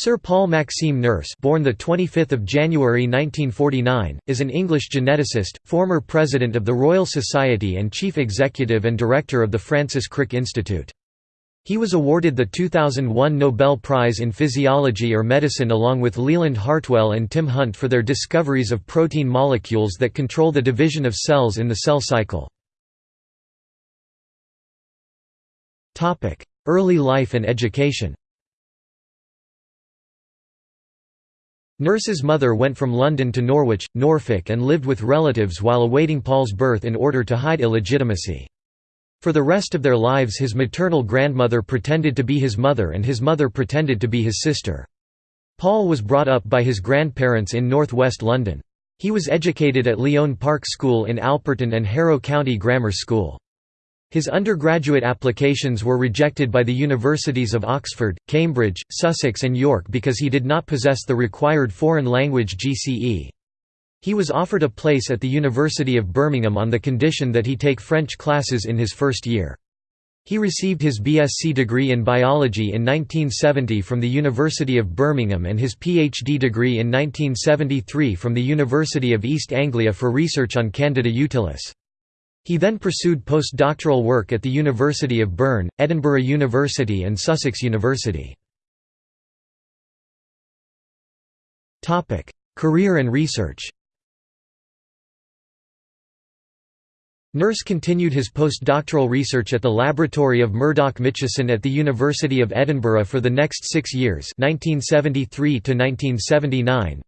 Sir Paul Maxime Nurse born the 25th of January 1949 is an English geneticist former president of the Royal Society and chief executive and director of the Francis Crick Institute. He was awarded the 2001 Nobel Prize in Physiology or Medicine along with Leland Hartwell and Tim Hunt for their discoveries of protein molecules that control the division of cells in the cell cycle. Early life and education Nurse's mother went from London to Norwich, Norfolk and lived with relatives while awaiting Paul's birth in order to hide illegitimacy. For the rest of their lives his maternal grandmother pretended to be his mother and his mother pretended to be his sister. Paul was brought up by his grandparents in north-west London. He was educated at Lyon Park School in Alperton and Harrow County Grammar School. His undergraduate applications were rejected by the universities of Oxford, Cambridge, Sussex and York because he did not possess the required foreign language GCE. He was offered a place at the University of Birmingham on the condition that he take French classes in his first year. He received his BSc degree in biology in 1970 from the University of Birmingham and his PhD degree in 1973 from the University of East Anglia for research on Candida utilis. He then pursued postdoctoral work at the University of Bern, Edinburgh University and Sussex University. Career and research Nurse continued his postdoctoral research at the laboratory of Murdoch Mitchison at the University of Edinburgh for the next six years 1973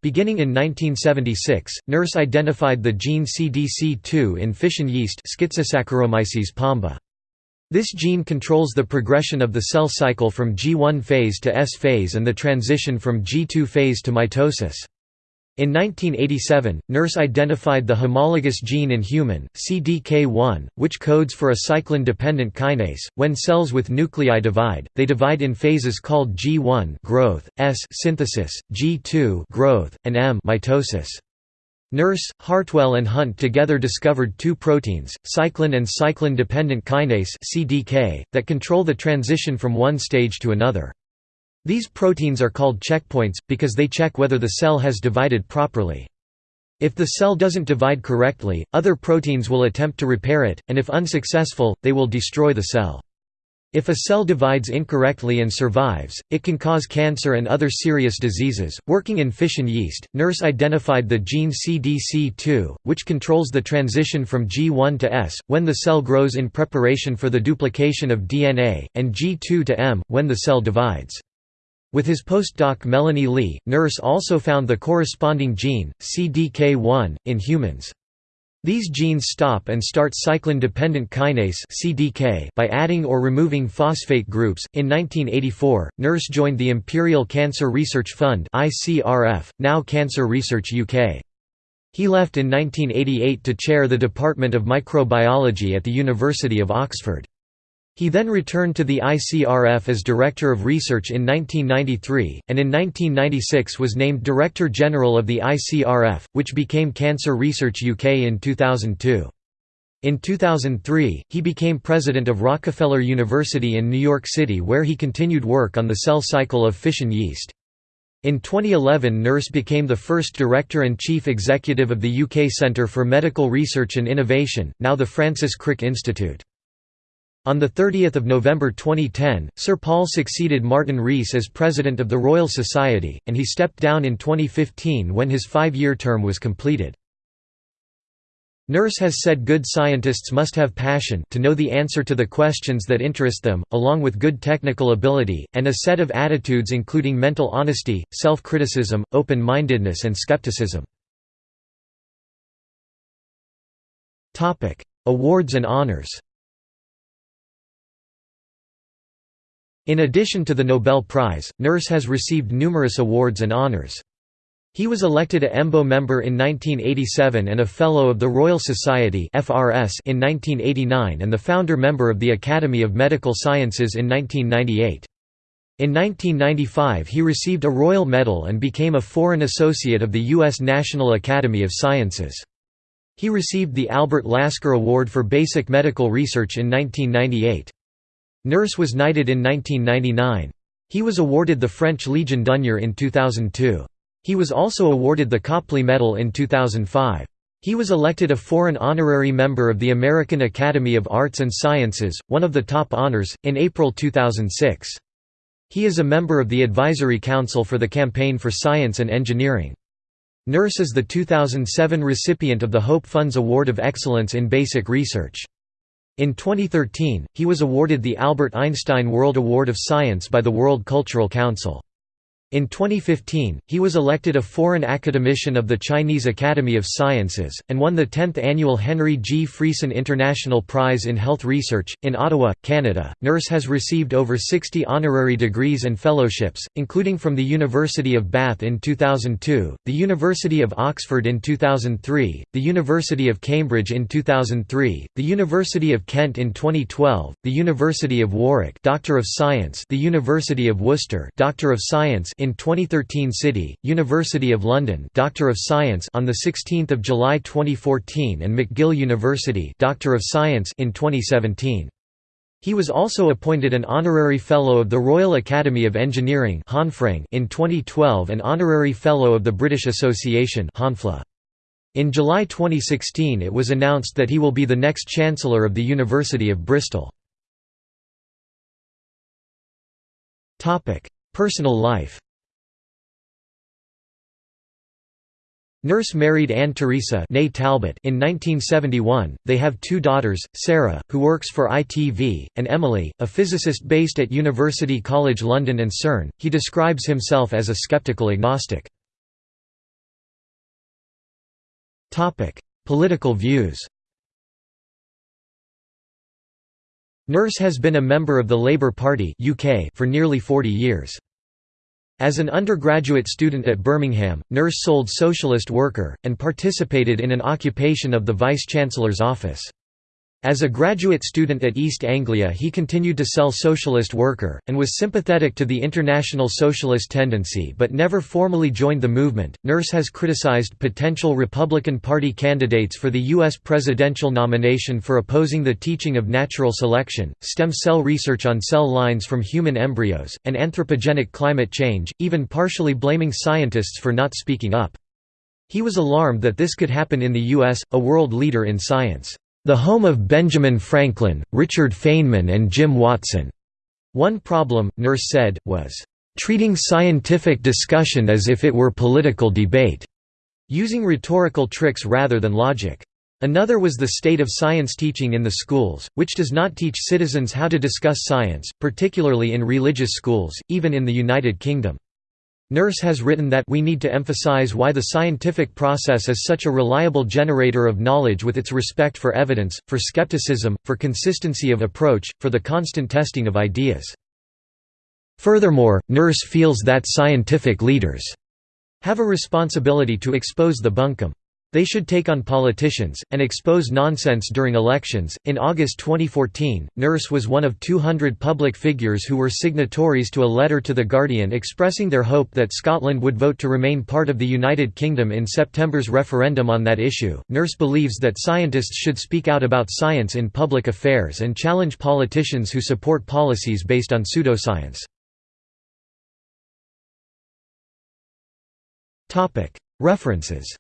.Beginning in 1976, Nurse identified the gene CDC2 in fission yeast Schizosaccharomyces pombe. This gene controls the progression of the cell cycle from G1 phase to S phase and the transition from G2 phase to mitosis. In 1987, Nurse identified the homologous gene in human, CDK1, which codes for a cyclin-dependent kinase. When cells with nuclei divide, they divide in phases called G1 growth, S synthesis, G2 growth, and M mitosis. Nurse, Hartwell and Hunt together discovered two proteins, cyclin and cyclin-dependent kinase (CDK), that control the transition from one stage to another. These proteins are called checkpoints, because they check whether the cell has divided properly. If the cell doesn't divide correctly, other proteins will attempt to repair it, and if unsuccessful, they will destroy the cell. If a cell divides incorrectly and survives, it can cause cancer and other serious diseases. Working in fission yeast, Nurse identified the gene CDC2, which controls the transition from G1 to S, when the cell grows in preparation for the duplication of DNA, and G2 to M, when the cell divides. With his postdoc Melanie Lee, Nurse also found the corresponding gene, CDK1, in humans. These genes stop and start cyclin-dependent kinase (CDK) by adding or removing phosphate groups. In 1984, Nurse joined the Imperial Cancer Research Fund (ICRF), now Cancer Research UK. He left in 1988 to chair the Department of Microbiology at the University of Oxford. He then returned to the ICRF as Director of Research in 1993, and in 1996 was named Director General of the ICRF, which became Cancer Research UK in 2002. In 2003, he became president of Rockefeller University in New York City where he continued work on the cell cycle of fission yeast. In 2011 Nurse became the first director and chief executive of the UK Centre for Medical Research and Innovation, now the Francis Crick Institute. On 30 November 2010, Sir Paul succeeded Martin Rees as President of the Royal Society, and he stepped down in 2015 when his five-year term was completed. Nurse has said good scientists must have passion to know the answer to the questions that interest them, along with good technical ability, and a set of attitudes including mental honesty, self-criticism, open-mindedness and skepticism. Awards and honors In addition to the Nobel Prize, Nurse has received numerous awards and honours. He was elected a EMBO member in 1987 and a Fellow of the Royal Society in 1989 and the founder member of the Academy of Medical Sciences in 1998. In 1995 he received a Royal Medal and became a Foreign Associate of the U.S. National Academy of Sciences. He received the Albert Lasker Award for Basic Medical Research in 1998. Nurse was knighted in 1999. He was awarded the French Legion d'honneur in 2002. He was also awarded the Copley Medal in 2005. He was elected a foreign honorary member of the American Academy of Arts and Sciences, one of the top honors, in April 2006. He is a member of the Advisory Council for the Campaign for Science and Engineering. Nurse is the 2007 recipient of the Hope Fund's Award of Excellence in Basic Research. In 2013, he was awarded the Albert Einstein World Award of Science by the World Cultural Council. In 2015, he was elected a foreign academician of the Chinese Academy of Sciences, and won the 10th annual Henry G. Friesen International Prize in Health Research. In Ottawa, Canada, Nurse has received over 60 honorary degrees and fellowships, including from the University of Bath in 2002, the University of Oxford in 2003, the University of Cambridge in 2003, the University of Kent in 2012, the University of Warwick Doctor of Science, the University of Worcester Doctor of Science in 2013 City, University of London Doctor of Science on the 16th of July 2014 and McGill University Doctor of Science in 2017. He was also appointed an honorary fellow of the Royal Academy of Engineering in 2012 and honorary fellow of the British Association In July 2016 it was announced that he will be the next Chancellor of the University of Bristol. Personal life Nurse married Anne Teresa Talbot in 1971. They have two daughters, Sarah, who works for ITV, and Emily, a physicist based at University College London and CERN. He describes himself as a skeptical agnostic. Topic: Political views. Nurse has been a member of the Labour Party (UK) for nearly 40 years. As an undergraduate student at Birmingham, Nurse sold Socialist Worker, and participated in an occupation of the Vice-Chancellor's office. As a graduate student at East Anglia he continued to sell Socialist Worker, and was sympathetic to the international socialist tendency but never formally joined the movement. Nurse has criticized potential Republican Party candidates for the U.S. presidential nomination for opposing the teaching of natural selection, stem cell research on cell lines from human embryos, and anthropogenic climate change, even partially blaming scientists for not speaking up. He was alarmed that this could happen in the U.S., a world leader in science the home of Benjamin Franklin, Richard Feynman and Jim Watson. One problem, Nurse said, was treating scientific discussion as if it were political debate, using rhetorical tricks rather than logic. Another was the state of science teaching in the schools, which does not teach citizens how to discuss science, particularly in religious schools, even in the United Kingdom. Nurse has written that we need to emphasize why the scientific process is such a reliable generator of knowledge with its respect for evidence, for skepticism, for consistency of approach, for the constant testing of ideas. Furthermore, Nurse feels that scientific leaders have a responsibility to expose the bunkum. They should take on politicians, and expose nonsense during elections. In August 2014, Nurse was one of 200 public figures who were signatories to a letter to The Guardian expressing their hope that Scotland would vote to remain part of the United Kingdom in September's referendum on that issue. Nurse believes that scientists should speak out about science in public affairs and challenge politicians who support policies based on pseudoscience. References